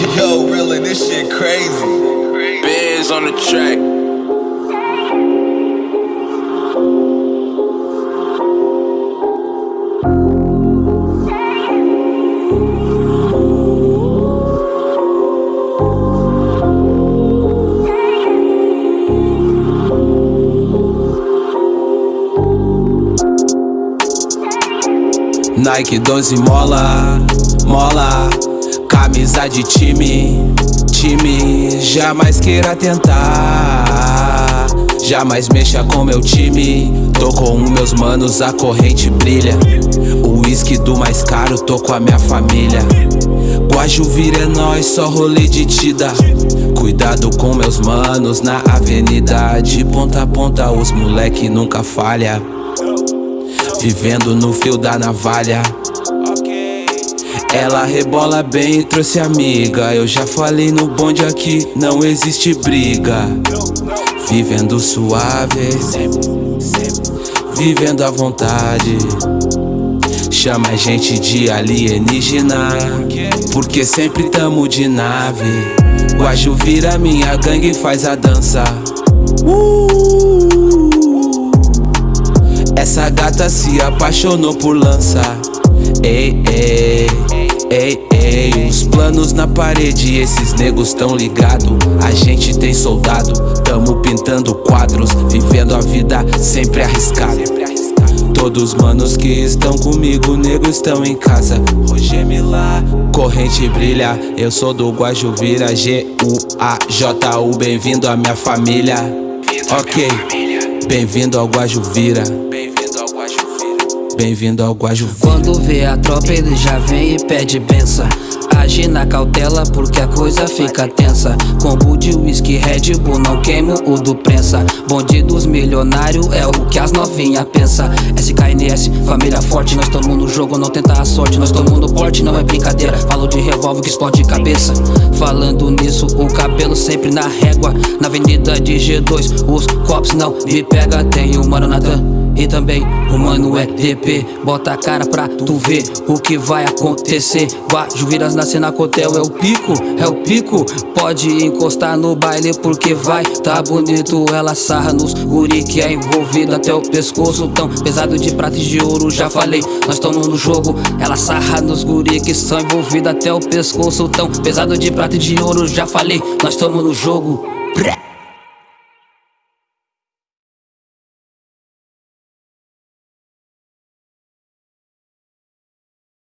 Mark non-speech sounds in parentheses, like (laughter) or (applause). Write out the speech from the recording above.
(laughs) Yo, really, this shit crazy. Bands on the track. Nike 12 mola, mola Camisa de time, time Jamais queira tentar Jamais mexa com meu time Tô com meus manos, a corrente brilha O uísque do mais caro, tô com a minha família Guajuvira é nós, só rolê de tida Cuidado com meus manos na avenida De ponta a ponta, os moleque nunca falha Vivendo no fio da navalha ela rebola bem, trouxe amiga. Eu já falei no bonde aqui, não existe briga. Vivendo suave Vivendo à vontade. Chama a gente de alienígena Porque sempre tamo de nave. Guaju vira minha gangue e faz a dança. Uh! Essa gata se apaixonou por lança Ei, ei, ei, ei Os planos na parede, esses negros tão ligado. A gente tem soldado, tamo pintando quadros Vivendo a vida sempre arriscado. Todos manos que estão comigo, nego estão em casa. Roger Milá, corrente brilha Eu sou do Guajuvira, G-U-A-J-U Bem-vindo à minha família. Ok, bem-vindo ao Guajuvira Bem-vindo ao Guajuvira Quando vê a tropa ele já vem e pede benção. Age na cautela porque a coisa fica tensa. Combo de whisky, Red Bull, não queimo o do prensa. Bonde dos milionários é o que as novinha pensa. SKNS, família forte, nós tamo no jogo, não tenta a sorte. Nós tamo no porte, não é brincadeira. Falo de revólver que explode cabeça. Falando nisso, o cabelo sempre na régua. Na avenida de G2, os copos não me pega Tem o Mano Natan e também o mano é DP Bota a cara pra tu ver o que vai acontecer. Guajuviras na cotel, é o pico, é o pico. Pode encostar no baile porque vai Tá bonito, ela sarra nos guri que é envolvido até o pescoço. Tão pesado de prata e de ouro, já falei Nós tamo no jogo, ela sarra nos guri que são envolvidos até o pescoço. Tão pesado de prata e de ouro, já falei Nós tamo no jogo.